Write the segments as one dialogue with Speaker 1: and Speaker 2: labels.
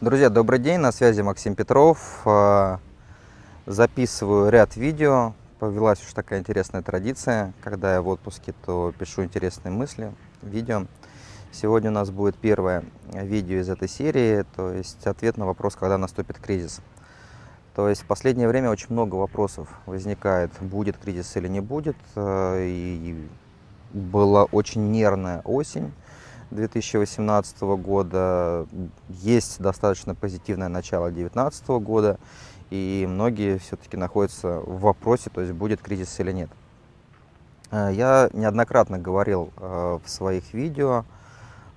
Speaker 1: Друзья, добрый день, на связи Максим Петров. А, записываю ряд видео. Повелась уж такая интересная традиция. Когда я в отпуске, то пишу интересные мысли, видео. Сегодня у нас будет первое видео из этой серии, то есть ответ на вопрос, когда наступит кризис. То есть в последнее время очень много вопросов возникает, будет кризис или не будет. А, и была очень нервная осень 2018 года, есть достаточно позитивное начало 2019 года, и многие все-таки находятся в вопросе, то есть будет кризис или нет. Э, я неоднократно говорил э, в своих видео,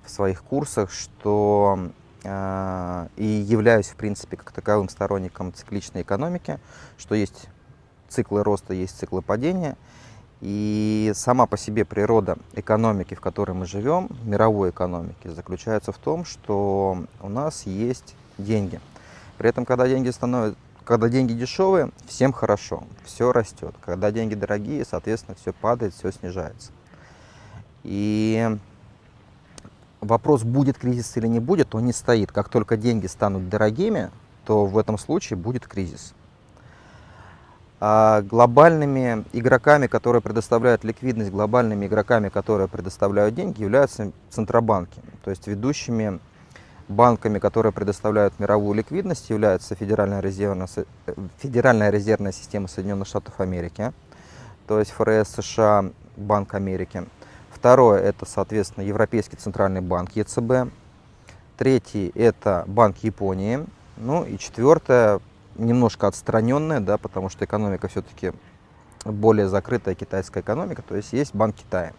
Speaker 1: в своих курсах, что э, и являюсь, в принципе, как таковым сторонником цикличной экономики, что есть циклы роста, есть циклы падения, и сама по себе природа экономики, в которой мы живем, мировой экономики, заключается в том, что у нас есть деньги. При этом, когда деньги становятся когда деньги дешевые, всем хорошо, все растет. Когда деньги дорогие, соответственно, все падает, все снижается. И вопрос, будет кризис или не будет, он не стоит. Как только деньги станут дорогими, то в этом случае будет кризис. А глобальными игроками, которые предоставляют ликвидность, глобальными игроками, которые предоставляют деньги, являются центробанки. То есть ведущими банками, которые предоставляют мировую ликвидность, являются Федеральная резервная, Федеральная резервная система Соединенных Штатов Америки, то есть ФРС США, Банк Америки. Второе – это, соответственно, Европейский центральный банк ЕЦБ. Третий – это Банк Японии. Ну и четвертое немножко отстраненная, да, потому что экономика все-таки более закрытая китайская экономика, то есть есть Банк Китая.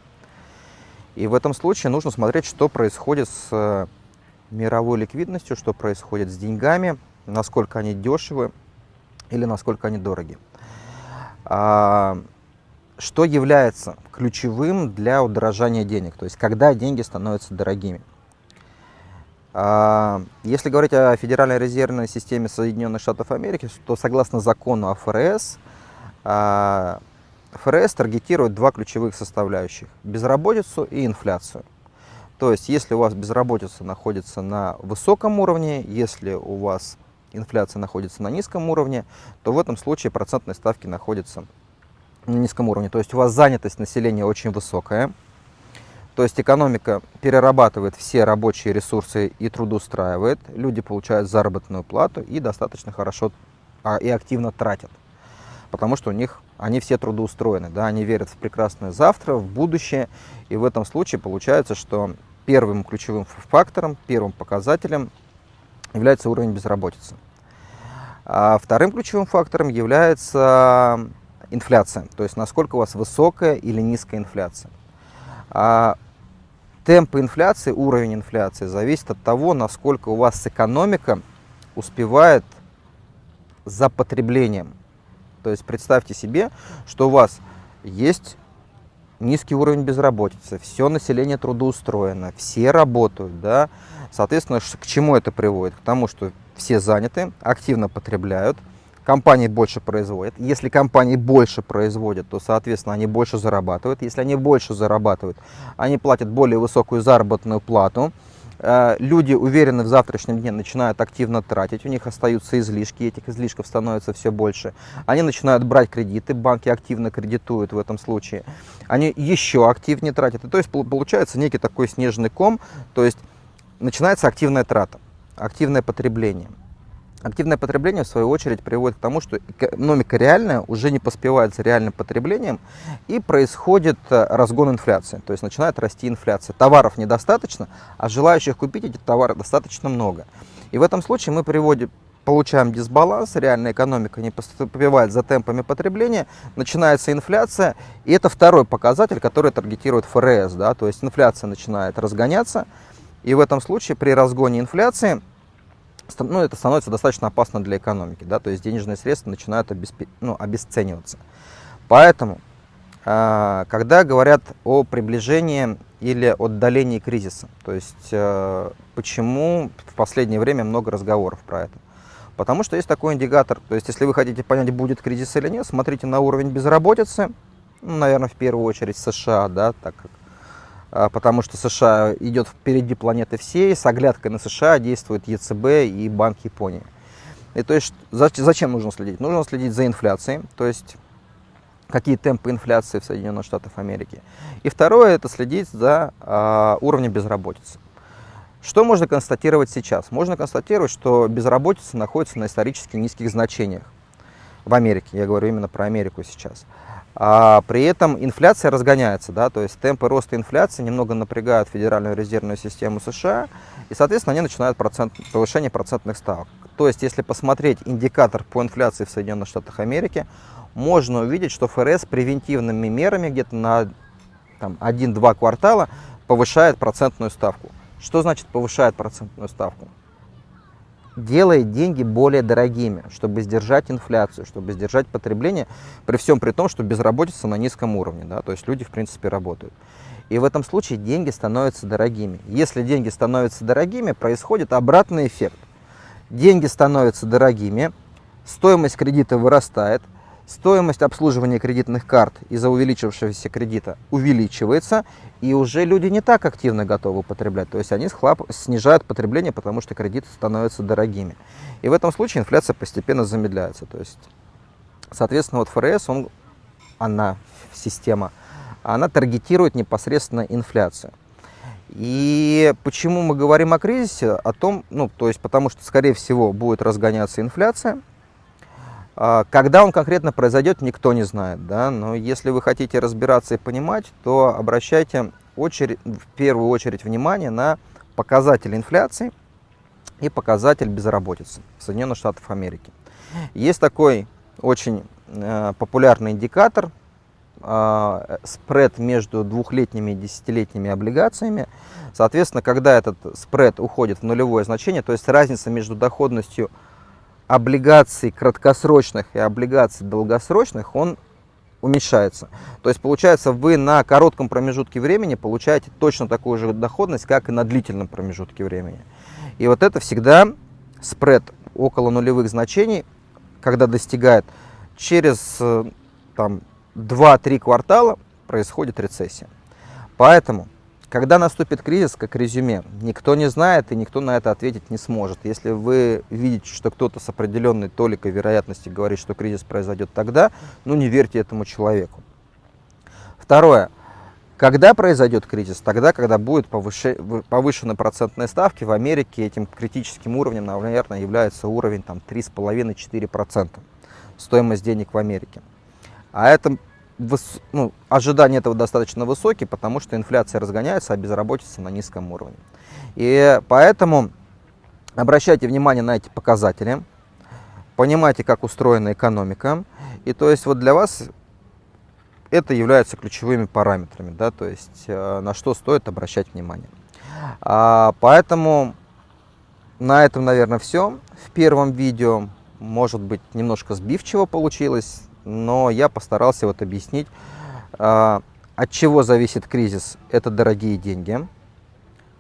Speaker 1: И в этом случае нужно смотреть, что происходит с э, мировой ликвидностью, что происходит с деньгами, насколько они дешевы или насколько они дороги. А, что является ключевым для удорожания денег, то есть когда деньги становятся дорогими. А, если говорить о Федеральной резервной системе Соединенных Штатов Америки, то согласно закону о ФРС, а, ФРС таргетирует два ключевых составляющих – безработицу и инфляцию. То есть, если у вас безработица находится на высоком уровне, если у вас инфляция находится на низком уровне, то в этом случае процентные ставки находятся на низком уровне. То есть, у вас занятость населения очень высокая, то есть экономика перерабатывает все рабочие ресурсы и трудоустраивает, люди получают заработную плату и достаточно хорошо а, и активно тратят, потому что у них они все трудоустроены, да, они верят в прекрасное завтра, в будущее, и в этом случае получается, что первым ключевым фактором, первым показателем является уровень безработицы. А вторым ключевым фактором является инфляция, то есть насколько у вас высокая или низкая инфляция. А темп инфляции, уровень инфляции зависит от того, насколько у вас экономика успевает за потреблением. То есть представьте себе, что у вас есть низкий уровень безработицы, все население трудоустроено, все работают, да, соответственно, к чему это приводит? К тому, что все заняты, активно потребляют, компании больше производят. Если компании больше производят, то, соответственно, они больше зарабатывают. Если они больше зарабатывают, они платят более высокую заработную плату. Э, люди уверены в завтрашнем дне, начинают активно тратить, у них остаются излишки, этих излишков становится все больше. Они начинают брать кредиты, банки активно кредитуют в этом случае. Они еще активнее тратят. И то есть получается некий такой снежный ком, то есть начинается активная трата, активное потребление. Активное потребление, в свою очередь, приводит к тому, что экономика реальная уже не поспевает за реальным потреблением, и происходит э, разгон инфляции, то есть начинает расти инфляция. Товаров недостаточно, а желающих купить эти товары достаточно много. И в этом случае мы приводим, получаем дисбаланс, реальная экономика не поспевает за темпами потребления, начинается инфляция, и это второй показатель, который таргетирует ФРС, да, то есть инфляция начинает разгоняться, и в этом случае при разгоне инфляции ну, это становится достаточно опасно для экономики, да, то есть денежные средства начинают обесп... ну, обесцениваться. Поэтому, э, когда говорят о приближении или отдалении кризиса, то есть э, почему в последнее время много разговоров про это? Потому что есть такой индикатор, то есть если вы хотите понять, будет кризис или нет, смотрите на уровень безработицы, ну, наверное, в первую очередь США, да, так как а, потому что США идет впереди планеты всей, с оглядкой на США действует ЕЦБ и Банк Японии. И то есть зачем нужно следить? Нужно следить за инфляцией, то есть какие темпы инфляции в Соединенных Штатах Америки. И второе, это следить за э, уровнем безработицы. Что можно констатировать сейчас? Можно констатировать, что безработица находится на исторически низких значениях в Америке. Я говорю именно про Америку сейчас. А при этом инфляция разгоняется, да, то есть темпы роста инфляции немного напрягают Федеральную резервную систему США, и, соответственно, они начинают процент, повышение процентных ставок. То есть, если посмотреть индикатор по инфляции в Соединенных Штатах Америки, можно увидеть, что ФРС превентивными мерами где-то на 1-2 квартала повышает процентную ставку. Что значит повышает процентную ставку? Делает деньги более дорогими, чтобы сдержать инфляцию, чтобы сдержать потребление, при всем при том, что безработица на низком уровне, да, то есть люди, в принципе, работают. И в этом случае деньги становятся дорогими. Если деньги становятся дорогими, происходит обратный эффект. Деньги становятся дорогими, стоимость кредита вырастает, стоимость обслуживания кредитных карт из-за увеличившегося кредита увеличивается, и уже люди не так активно готовы потреблять. То есть они схлап, снижают потребление, потому что кредиты становятся дорогими. И в этом случае инфляция постепенно замедляется. То есть, соответственно, вот ФРС, он, она, система, она таргетирует непосредственно инфляцию. И почему мы говорим о кризисе? О том, ну, то есть потому что, скорее всего, будет разгоняться инфляция, когда он конкретно произойдет, никто не знает. Да? Но если вы хотите разбираться и понимать, то обращайте очередь, в первую очередь внимание на показатель инфляции и показатель безработицы в Соединенных Штатах Америки. Есть такой очень э, популярный индикатор, э, спред между двухлетними и десятилетними облигациями. Соответственно, когда этот спред уходит в нулевое значение, то есть разница между доходностью облигаций краткосрочных и облигаций долгосрочных, он уменьшается. То есть получается вы на коротком промежутке времени получаете точно такую же доходность, как и на длительном промежутке времени. И вот это всегда спред около нулевых значений, когда достигает через э, там, 2-3 квартала происходит рецессия. Поэтому когда наступит кризис, как резюме, никто не знает и никто на это ответить не сможет. Если вы видите, что кто-то с определенной толикой вероятности говорит, что кризис произойдет тогда, ну не верьте этому человеку. Второе. Когда произойдет кризис? Тогда, когда будут повышены процентные ставки. В Америке этим критическим уровнем, наверное, является уровень 3,5-4% стоимость денег в Америке. А это выс... ну, ожидания этого достаточно высокие, потому что инфляция разгоняется, а безработица на низком уровне. И поэтому обращайте внимание на эти показатели, понимайте, как устроена экономика. И то есть вот для вас это является ключевыми параметрами, да, то есть э, на что стоит обращать внимание. А, поэтому на этом, наверное, все. В первом видео, может быть, немножко сбивчиво получилось, но я постарался вот объяснить, а, от чего зависит кризис, это дорогие деньги,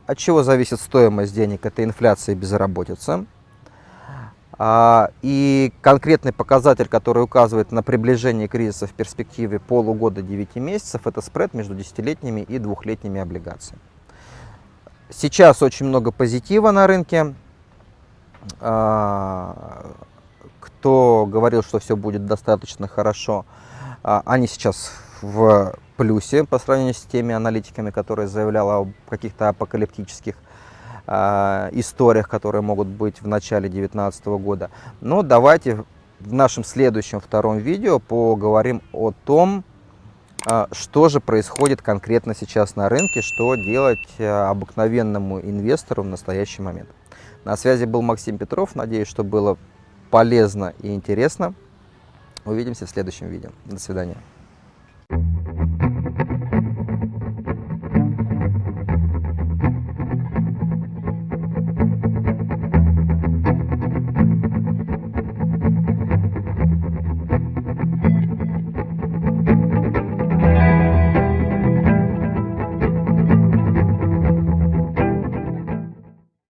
Speaker 1: от чего зависит стоимость денег, это инфляция и безработица. А, и конкретный показатель, который указывает на приближение кризиса в перспективе полугода-9 месяцев, это спред между десятилетними и двухлетними облигациями. Сейчас очень много позитива на рынке. Кто говорил, что все будет достаточно хорошо, а, они сейчас в плюсе по сравнению с теми аналитиками, которые заявляли о каких-то апокалиптических а, историях, которые могут быть в начале 2019 года. Но давайте в нашем следующем втором видео поговорим о том, а, что же происходит конкретно сейчас на рынке, что делать обыкновенному инвестору в настоящий момент. На связи был Максим Петров. Надеюсь, что было полезно и интересно. Увидимся в следующем видео. До свидания.